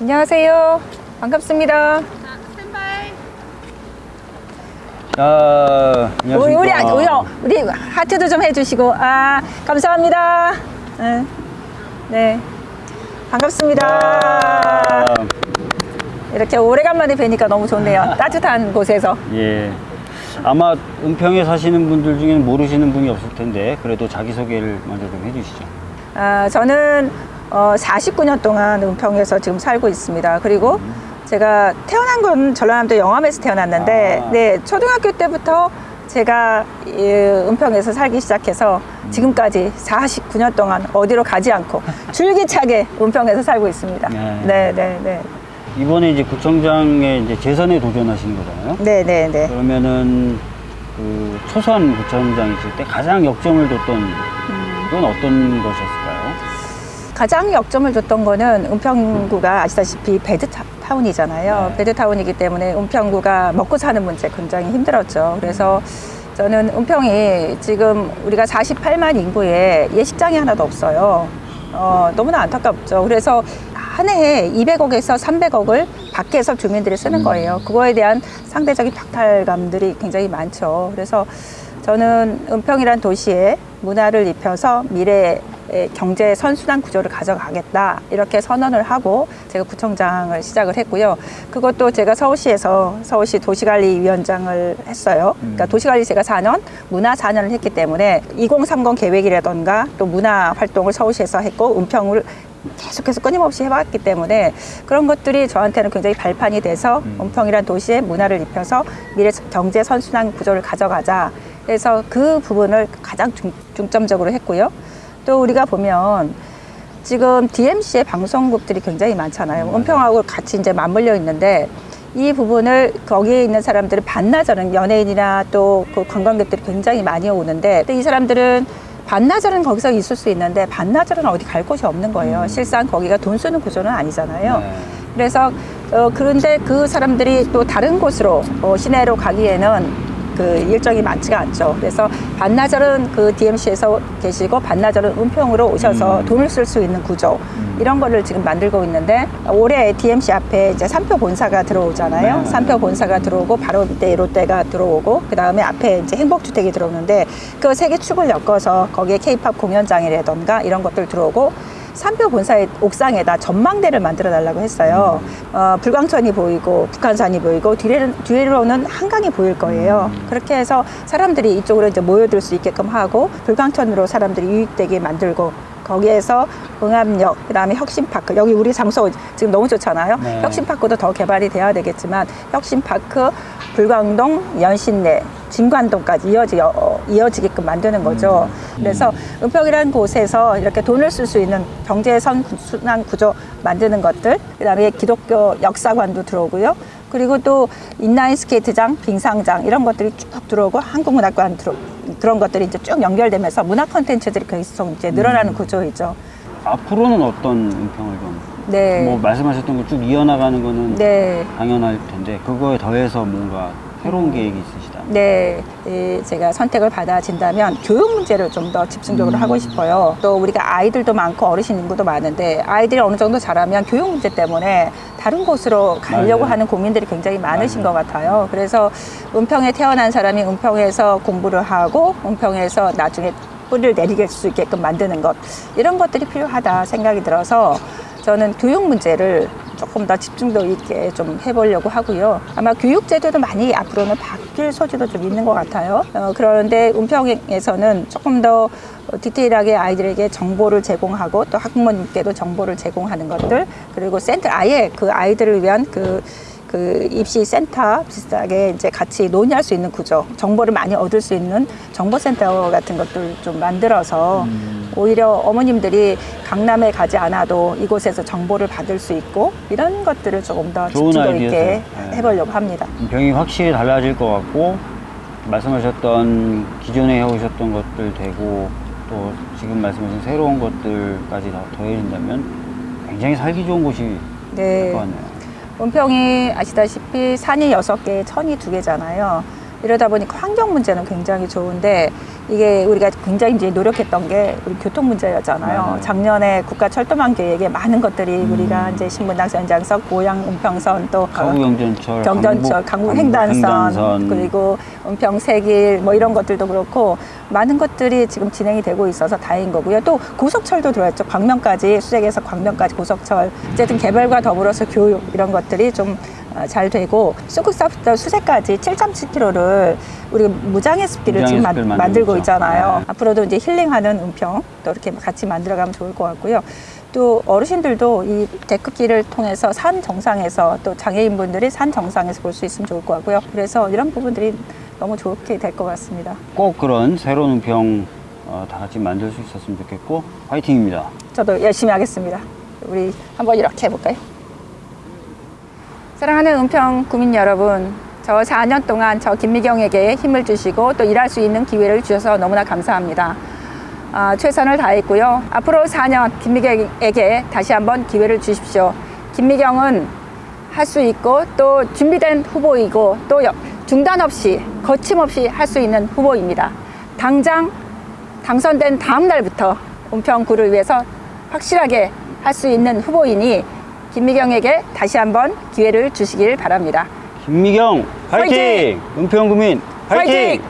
안녕하세요. 반갑습니다. 자, 우리 안녕하십니까. 우리 우리, 우리 하트도 좀 해주시고 아 감사합니다. 네, 네. 반갑습니다. 아, 이렇게 오래간만에 뵈니까 너무 좋네요. 따뜻한 곳에서. 예. 아마 은평에 사시는 분들 중에는 모르시는 분이 없을 텐데 그래도 자기소개를 먼저 좀 해주시죠. 아, 저는 어, 49년 동안 은평에서 지금 살고 있습니다. 그리고 제가 태어난 건 전라남도 영암에서 태어났는데, 아. 네 초등학교 때부터 제가 이 은평에서 살기 시작해서 지금까지 49년 동안 어디로 가지 않고 줄기차게 은평에서 살고 있습니다. 네. 네, 네, 네, 이번에 이제 구청장에 이제 재선에 도전하시는 거잖아요. 네, 네, 네. 그러면은 그 초선 구청장이실 때 가장 역점을 뒀던 건 어떤 것이었을까요? 가장 역점을 줬던 거는 은평구가 아시다시피 베드타운이잖아요. 네. 베드타운이기 때문에 은평구가 먹고 사는 문제 굉장히 힘들었죠. 그래서 저는 은평이 지금 우리가 48만 인구에 예식장이 하나도 없어요. 어, 너무나 안타깝죠. 그래서 한 해에 200억에서 300억을 밖에서 주민들이 쓰는 음. 거예요. 그거에 대한 상대적인 박탈감들이 굉장히 많죠. 그래서 저는 은평이란 도시에 문화를 입혀서 미래의 경제 선순환 구조를 가져가겠다 이렇게 선언을 하고 제가 구청장을 시작을 했고요. 그것도 제가 서울시에서 서울시 도시관리위원장을 했어요. 그러니까 도시관리 제가 4년, 문화 4년을 했기 때문에 2030 계획이라던가 또 문화 활동을 서울시에서 했고 은평을 계속해서 끊임없이 해왔기 때문에 그런 것들이 저한테는 굉장히 발판이 돼서 은평이란 도시에 문화를 입혀서 미래 경제 선순환 구조를 가져가자. 그래서 그 부분을 가장 중, 중점적으로 했고요. 또 우리가 보면 지금 DMC의 방송국들이 굉장히 많잖아요. 은평하고 같이 이제 맞물려 있는데 이 부분을 거기에 있는 사람들은 반나절은 연예인이나 또 그 관광객들이 굉장히 많이 오는데 또이 사람들은 반나절은 거기서 있을 수 있는데 반나절은 어디 갈 곳이 없는 거예요. 실상 거기가 돈 쓰는 구조는 아니잖아요. 네. 그래서 어, 그런데 그 사람들이 또 다른 곳으로 어, 시내로 가기에는 그 일정이 많지가 않죠. 그래서 반나절은 그 DMC에서 계시고 반나절은 은평으로 오셔서 음. 돈을 쓸 수 있는 구조 이런 거를 지금 만들고 있는데 올해 DMC 앞에 이제 삼표 본사가 들어오잖아요. 네. 삼표 본사가 들어오고 바로 밑에 롯데가 들어오고 그 다음에 앞에 이제 행복주택이 들어오는데 그 세 개 축을 엮어서 거기에 K-팝 공연장이라던가 이런 것들 들어오고 삼표 본사의 옥상에다 전망대를 만들어 달라고 했어요. 어, 불광천이 보이고 북한산이 보이고 뒤에는, 뒤로는 한강이 보일 거예요. 그렇게 해서 사람들이 이쪽으로 이제 모여들 수 있게끔 하고 불광천으로 사람들이 유입되게 만들고 거기에서 응암역, 그다음에 혁신파크 여기 우리 장소 지금 너무 좋잖아요. 네. 혁신파크도 더 개발이 돼야 되겠지만 혁신파크, 불광동, 연신내, 진관동까지 이어지, 어, 이어지게끔 만드는 거죠. 그래서 은평이라는 곳에서 이렇게 돈을 쓸 수 있는 경제 선순환 구조 만드는 것들, 그 다음에 기독교 역사관도 들어오고요. 그리고 또 인라인 스케이트장, 빙상장 이런 것들이 쭉 들어오고 한국문학관 들어 그런 것들이 이제 쭉 연결되면서 문화 콘텐츠들이 계속 이제 늘어나는 구조이죠. 앞으로는 어떤 은평을 좀, 네. 뭐 말씀하셨던 거쭉 이어나가는 거는 네. 당연할 텐데 그거에 더해서 뭔가 새로운 계획이 있으시다. 네, 예, 제가 선택을 받아진다면 교육 문제를 좀 더 집중적으로 하고 싶어요. 또 우리가 아이들도 많고 어르신 인구도 많은데 아이들이 어느 정도 자라면 교육 문제 때문에 다른 곳으로 가려고 맞아요. 하는 국민들이 굉장히 많으신 맞아요. 것 같아요. 그래서 은평에 태어난 사람이 은평에서 공부를 하고 은평에서 나중에 뿌리를 내리게 수 있게끔 만드는 것 이런 것들이 필요하다 생각이 들어서 저는 교육 문제를 조금 더 집중도 있게 좀 해보려고 하고요. 아마 교육 제도도 많이 앞으로는 바뀔 소지도 좀 있는 것 같아요. 어, 그런데 은평에서는 조금 더 디테일하게 아이들에게 정보를 제공하고 또 학부모님께도 정보를 제공하는 것들 그리고 센터 아예 그 아이들을 위한 그그 입시 센터 비슷하게 이제 같이 논의할 수 있는 구조, 정보를 많이 얻을 수 있는 정보센터 같은 것들 좀 만들어서 오히려 어머님들이 강남에 가지 않아도 이곳에서 정보를 받을 수 있고 이런 것들을 조금 더 집중도. 있게 네. 해보려고 합니다. 병이 확실히 달라질 것 같고 말씀하셨던 기존에 해오셨던 것들 되고 또 지금 말씀하신 새로운 것들까지 다 더해진다면 굉장히 살기 좋은 곳이 될 네. 것 같네요. 은평이 아시다시피 산이 여섯 개, 천이 두 개잖아요. 이러다 보니까 환경 문제는 굉장히 좋은데 이게 우리가 굉장히 이제 노력했던 게 우리 교통 문제였잖아요. 맞아요. 작년에 국가 철도망 계획에 많은 것들이 음. 우리가 이제 신분당 연장선, 고양 은평선 또 서구 경전철, 경전철, 강북 횡단선, 그리고 은평 세길 뭐 이런 것들도 그렇고 많은 것들이 지금 진행이 되고 있어서 다행인 거고요. 또 고속철도 들어왔죠. 광명까지 수색에서 광명까지 고속철 어쨌든 개발과 더불어서 교육 이런 것들이 좀 어, 잘 되고 쑥국사부터 수색까지 7.7km를 우리 무장의 숲길을 지금 만들고 만들고 있잖아요. 네. 앞으로도 이제 힐링하는 은평 또 이렇게 같이 만들어가면 좋을 것 같고요. 또 어르신들도 이 데크길을 통해서 산 정상에서 또 장애인분들이 산 정상에서 볼 수 있으면 좋을 것 같고요. 그래서 이런 부분들이 너무 좋게 될 것 같습니다. 꼭 그런 새로운 은평 어, 다 같이 만들 수 있었으면 좋겠고 화이팅입니다. 저도 열심히 하겠습니다. 우리 한번 이렇게 해볼까요? 사랑하는 은평 구민 여러분, 저 4년 동안 저 김미경에게 힘을 주시고 또 일할 수 있는 기회를 주셔서 너무나 감사합니다. 아, 최선을 다했고요. 앞으로 4년 김미경에게 다시 한번 기회를 주십시오. 김미경은 할 수 있고 또 준비된 후보이고 또 여- 중단 없이 거침없이 할 수 있는 후보입니다. 당장 당선된 다음 날부터 은평구를 위해서 확실하게 할 수 있는 후보이니 김미경에게 다시 한번 기회를 주시길 바랍니다. 김미경 화이팅! 화이팅! 은평 구민 화이팅! 화이팅!